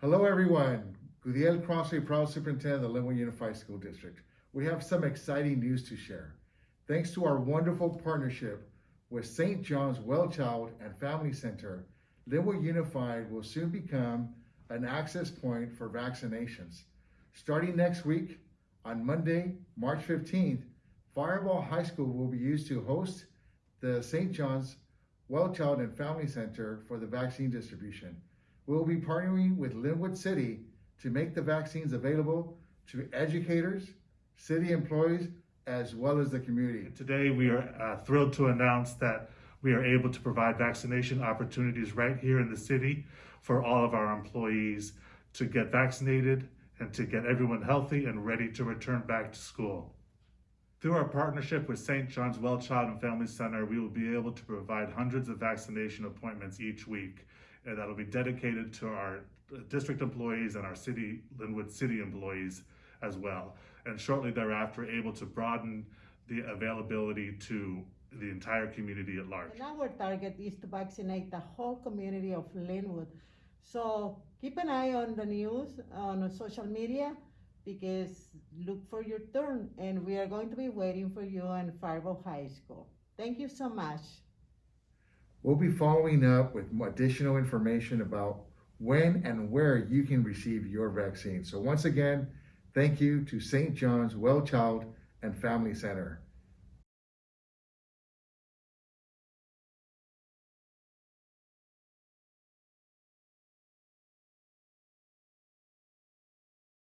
Hello, everyone. Gudiel Crosthwaite, proud superintendent of the Lynwood Unified School District. We have some exciting news to share. Thanks to our wonderful partnership with St. John's Well Child and Family Center, Lynwood Unified will soon become an access point for vaccinations. Starting next week, on Monday, March 15th, Firebaugh High School will be used to host the St. John's Well Child and Family Center for the vaccine distribution. We'll be partnering with Lynwood City to make the vaccines available to educators, city employees, as well as the community. Today, we are uh, thrilled to announce that we are able to provide vaccination opportunities right here in the city for all of our employees to get vaccinated and to get everyone healthy and ready to return back to school. Through our partnership with St. John's Well Child and Family Center, we will be able to provide hundreds of vaccination appointments each week, and that'll be dedicated to our district employees and our city, Lynwood City employees as well. And shortly thereafter, able to broaden the availability to the entire community at large. And our target is to vaccinate the whole community of Lynwood. So keep an eye on the news, on social media, because look for your turn. And we are going to be waiting for you in Firebaugh High School. Thank you so much. We'll be following up with additional information about when and where you can receive your vaccine. So once again, thank you to St. John's Well Child and Family Center.